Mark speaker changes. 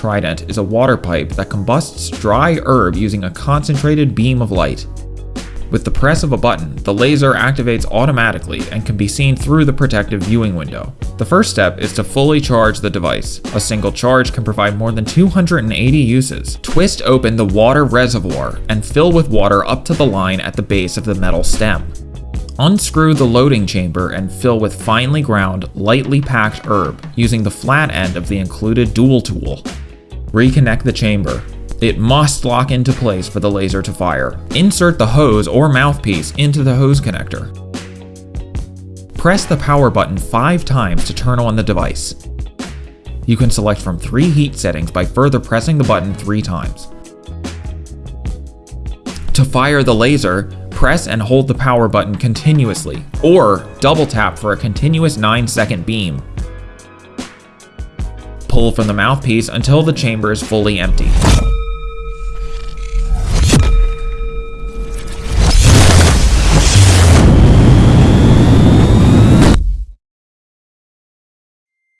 Speaker 1: trident is a water pipe that combusts dry herb using a concentrated beam of light. With the press of a button, the laser activates automatically and can be seen through the protective viewing window. The first step is to fully charge the device. A single charge can provide more than 280 uses. Twist open the water reservoir and fill with water up to the line at the base of the metal stem. Unscrew the loading chamber and fill with finely ground, lightly packed herb using the flat end of the included dual tool. Reconnect the chamber. It must lock into place for the laser to fire. Insert the hose or mouthpiece into the hose connector. Press the power button 5 times to turn on the device. You can select from 3 heat settings by further pressing the button 3 times. To fire the laser, press and hold the power button continuously, or double tap for a continuous 9 second beam. Pull from the mouthpiece until the chamber is fully empty.